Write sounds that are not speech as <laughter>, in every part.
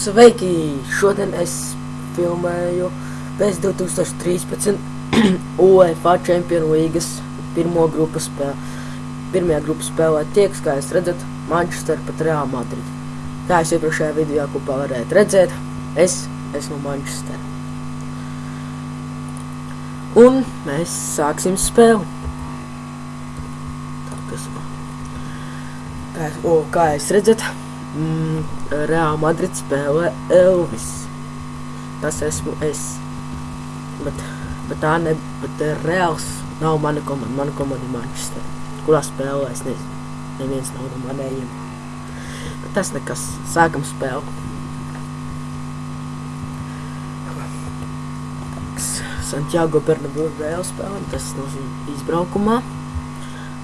Sveiki! Šodien es filmēju pēc 2013 UEFA Champions Leagues pirmo grupu spēli. Pirmajā grupā spēlē tieks, kā jūs redzat, Manchester pat Real Madrid. Kā jūs iepriekšējā video kopā varētu redzēt, es esmu Manchester. Un mēs sāksim spēli. Tā, kas? Kā, o, kā jūs redzat, mm, Real Madrid spēlē Elvis. Tas esmu es. Bet, bet tā ne, bet Reals nav mana komanda, mana komanda ir Manchester. Kurā spēlē es nezinu. Neviens nav no manējiem. Bet tas nekas. Sākam spēli. Santiago Bernabeu Real spēlē, tas nozīmē izbraukumā.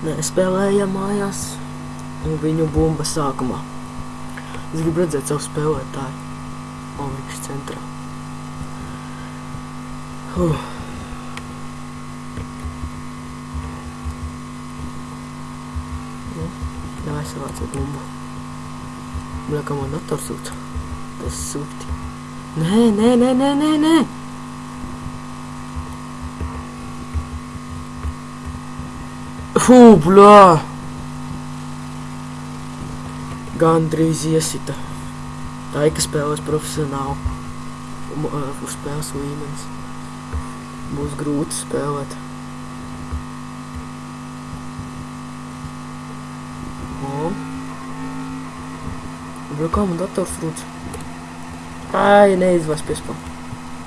Nē, spēlējam mājās. Un viņu bumba sākumā. Zgubljat za uspeo je taj momak iz centra. Uh. Ne mai se vață bombă. Plecăm în dată sută. Pe subti. Ne, ne, ne, ne, ne, ne! Фу, бля! Gandrīz iesita. Tā ir, ka spēlēs profesionāli. Um, Uz spēles līmenis. Būs grūti spēlēt. O. Bļa, kā man dators rūc? Ai, neizvās piespam.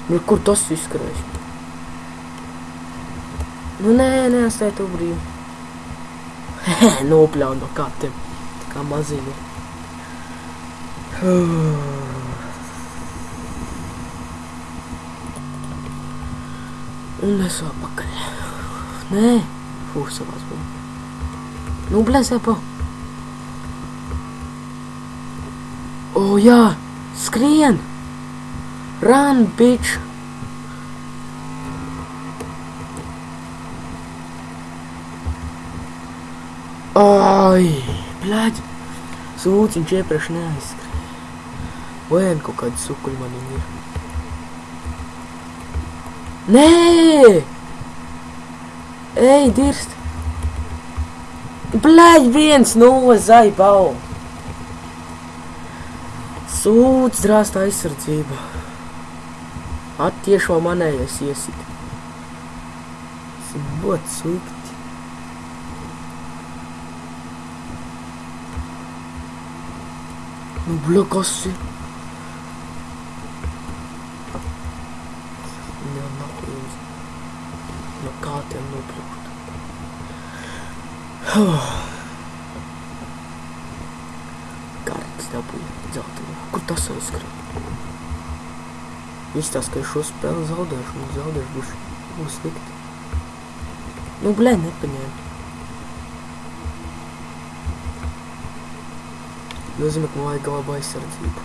Bļa, kur tas izskarēs? Nu, nē, nē, atstāj to brīvu. Nopļauj no katiem. Tā kā <sighs> Unde so pa kre? Ne, fuh se vas bom. No, ble se pa. O oh, ja, skrijen. Run, bitch. Oj, blad. Zvučim, če prešne iz Vajag kaut kādu sukuļu man ir. Nē! Ej, dirst! Blēģi, viens nulle zaibau! Sūds drāsta aizsardzība. Attiešo manējais iesit. Tas ir ļoti slikti. Nu, bļa, jums. No kā tiem nopļūt? <sighs> Karts dabūja dzeltenā. Kur tas aizskrēja? Izstāst, ka es šo spēli zaudēšu, un zaudēšu būs, būs slikti. Nu, blē, nepaņēmu. Nozīmē, ka man vajag laba aizsardzība.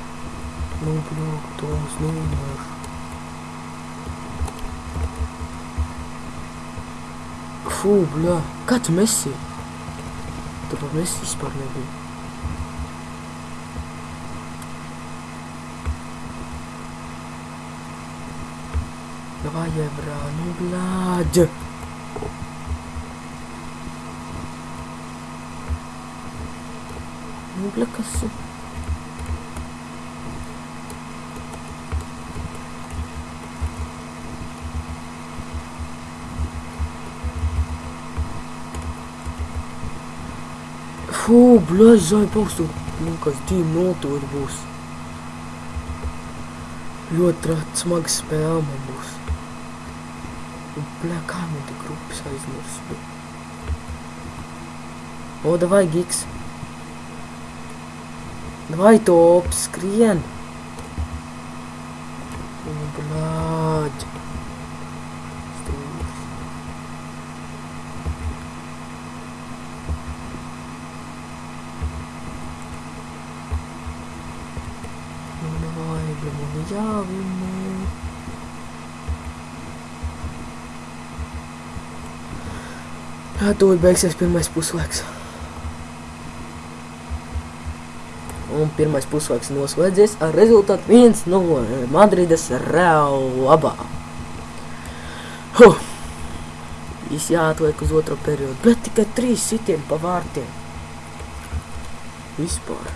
Nu, bļok, Toms, nevienāšu. Fū, bļā, kā tu mesi? Tu pat mesi vispār nebija. Давай, Евра, ну, блядь. Ну, бля, косу. Fū, bļaļ, zaibals, tu, nu, kas divi notori būs. Ļoti trat, smaga spēle man būs. Un, bļa, kā man te grupas aizmirst? O, davai, giks. Давай топ, скрен. О, блядь. dāvinē. Jā, tūlīt beigsies pirmais puslaiks. Un pirmais puslaiks noslēdzies ar rezultātu 1 no Madrides Real labā. Huh. Viss jāatliek uz otro periodu, bet tikai trīs sitiem pa vārtiem. Vispār.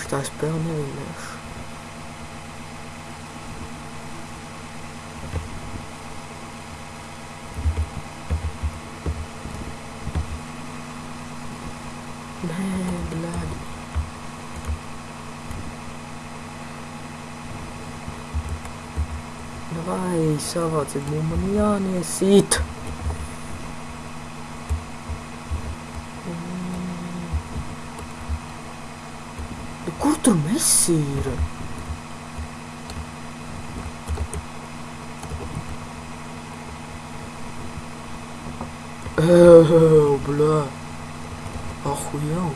Šitā spēle nevienāšu. Man, blood. Давай, соваться для меня не сит. E kur tur Messi ir? Oh, blá Ó, ruim.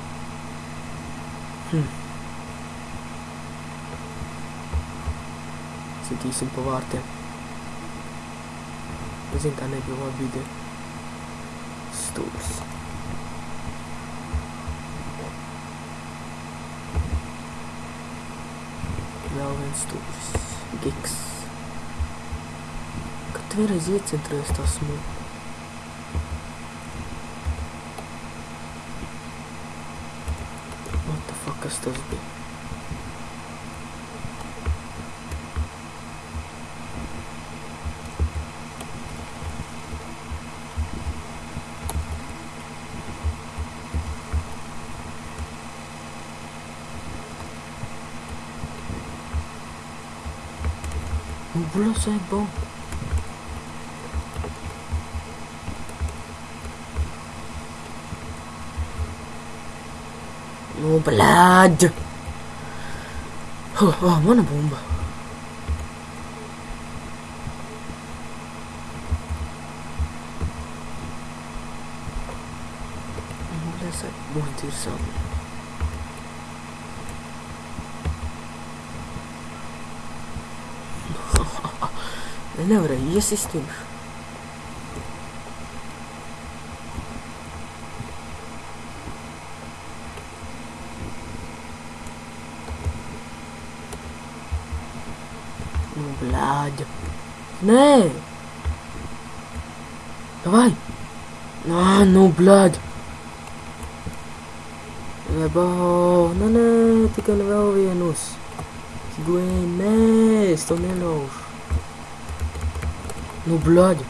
Hum. Sentīsim pa vārtiem. Zin, tā nebija laba ideja. Stūrs. Vēl viens stūrs. Giks. Kad tu vienreiz iecentrējies tā smūka? distance B. Nous voulons un banc. Oh, blood. Oh, oh, uma bomba. Essa porra de salve. Ne orayı ya sistemi. não Né? Vai. Ah, no blood. É bom. Não, não. Tem que levar o Venus. não né? Estou melhor. No blood.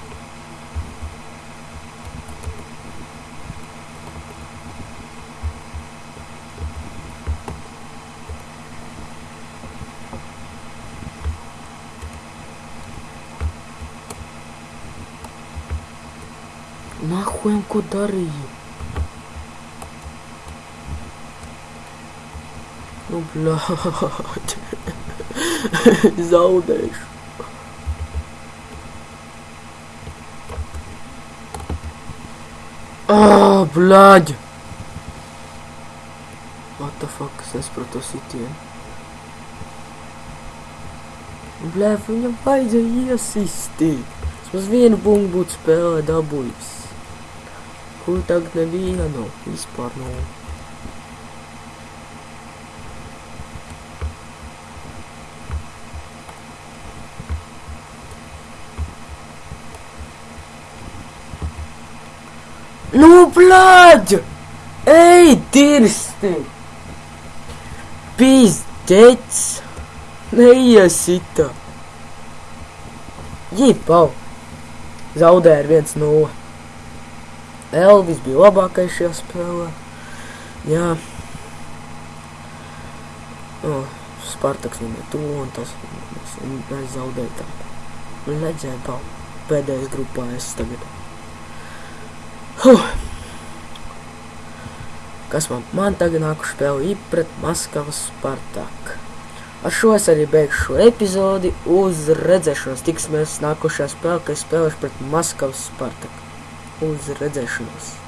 escutaram No blood. <laughs> Zaldas. Oh, ah, blood. What the fuck says Protocitian? Blijf in je wijze hier, assistie. Zoals um een boomboot spelen, dat boeis. Kur tagad nevienu? Vispār nav. Nu, blāģi! Ej, dirsti! Pīzdēts! Neiesita! Jipau! Zaudēja ar 1-0. Elvis bija labākais šajā spēlē. Jā. O, Spartaks viņai to un tas. Mēs, mēs zaudējām. Redzēju, pau. Pēdējais grupā es tagad. Huh. Kas man, man tagad nāku spēle ir pret Maskavas Spartak. Ar šo es arī beigšu šo epizodi. Uz redzēšanos tiksimies nākošajā spēlē, kad es spēlēšu pret Maskavas Spartak. whose regressions